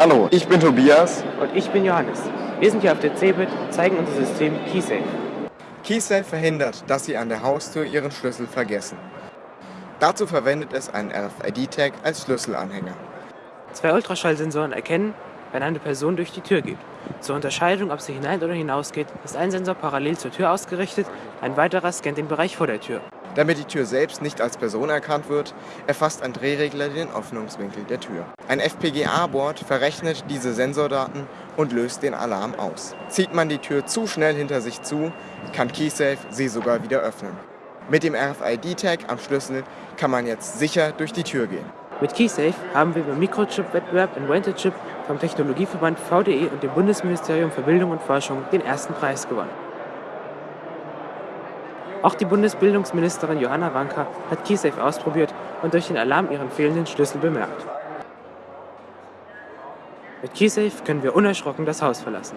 Hallo, ich bin Tobias. Und ich bin Johannes. Wir sind hier auf der CeBIT und zeigen unser System KeySafe. KeySafe verhindert, dass Sie an der Haustür Ihren Schlüssel vergessen. Dazu verwendet es einen RFID-Tag als Schlüsselanhänger. Zwei Ultraschallsensoren erkennen, wenn eine Person durch die Tür geht. Zur Unterscheidung, ob sie hinein oder hinaus geht, ist ein Sensor parallel zur Tür ausgerichtet, ein weiterer scannt den Bereich vor der Tür. Damit die Tür selbst nicht als Person erkannt wird, erfasst ein Drehregler den Öffnungswinkel der Tür. Ein FPGA-Board verrechnet diese Sensordaten und löst den Alarm aus. Zieht man die Tür zu schnell hinter sich zu, kann KeySafe sie sogar wieder öffnen. Mit dem RFID-Tag am Schlüssel kann man jetzt sicher durch die Tür gehen. Mit KeySafe haben wir beim Mikrochip-Wettbewerb Invented vom Technologieverband VDE und dem Bundesministerium für Bildung und Forschung den ersten Preis gewonnen. Auch die Bundesbildungsministerin Johanna Wanka hat KeySafe ausprobiert und durch den Alarm ihren fehlenden Schlüssel bemerkt. Mit KeySafe können wir unerschrocken das Haus verlassen.